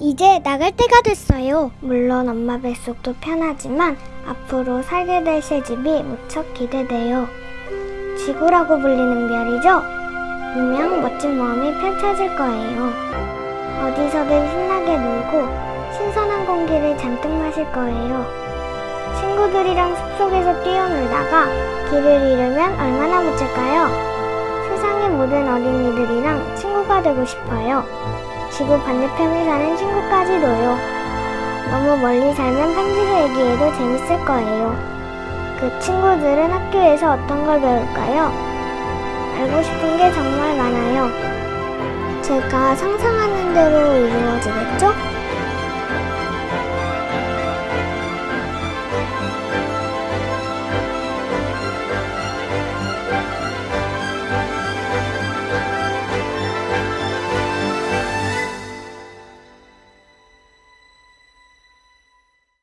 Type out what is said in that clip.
이제 나갈 때가 됐어요. 물론 엄마 뱃속도 편하지만 앞으로 살게 될 새 집이 무척 기대돼요. 지구라고 불리는 별이죠? 분명 멋진 모험이 펼쳐질 거예요. 어디서든 신나게 놀고 신선한 공기를 잔뜩 마실 거예요. 친구들이랑 숲속에서 뛰어놀다가 길을 잃으면 얼마나 멋질까요? 세상의 모든 어린이들이랑 친구가 되고 싶어요. 지구 반대편에 사는 친구까지도요. 너무 멀리 살면 편지를 얘기해도 재밌을 거예요. 그 친구들은 학교에서 어떤 걸 배울까요? 알고 싶은 게 정말 많아요. 제가 상상하는 대로 이루어지겠죠?